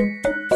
Música